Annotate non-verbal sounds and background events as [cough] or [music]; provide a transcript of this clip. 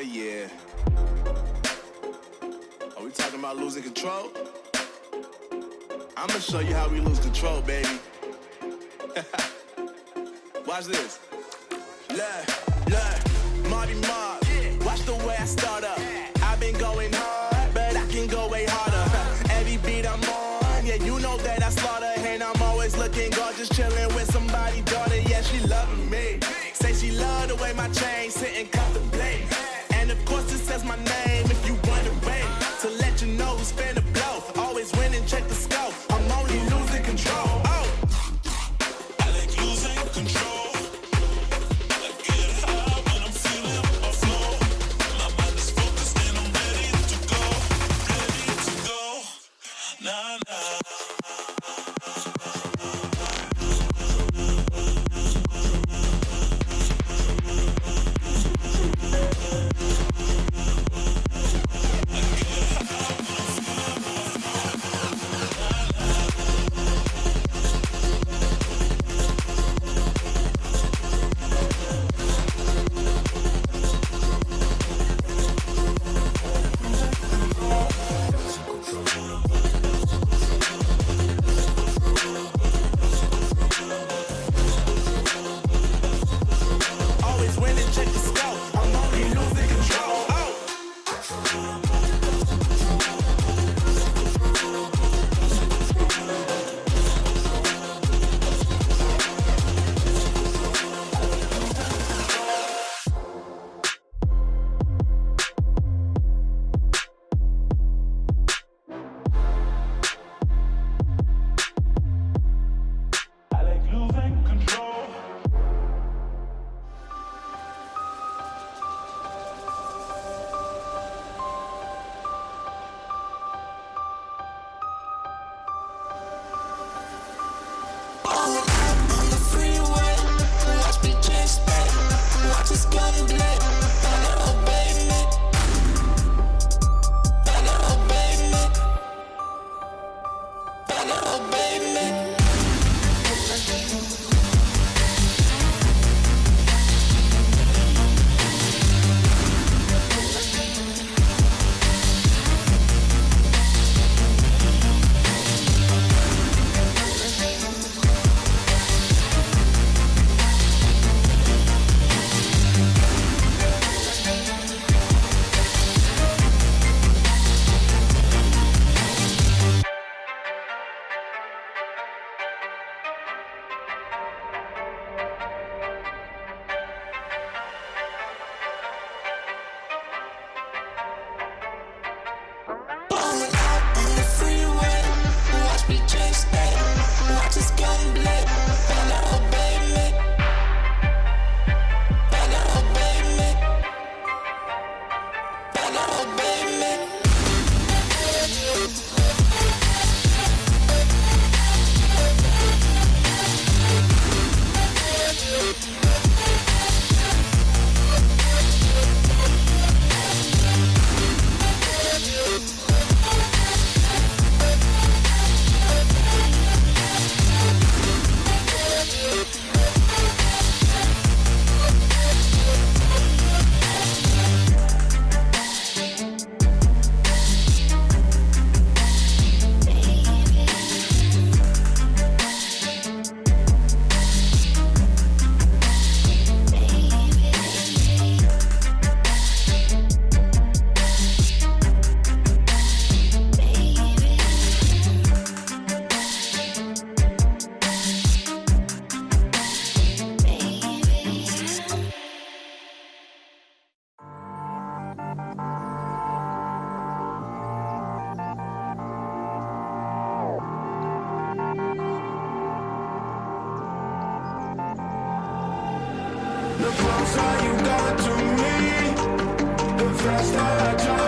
Yeah. Are we talking about losing control? I'ma show you how we lose control, baby. [laughs] Watch this. Look, look, Marty Mark. Watch the way I start. na na. to me, the faster I drive.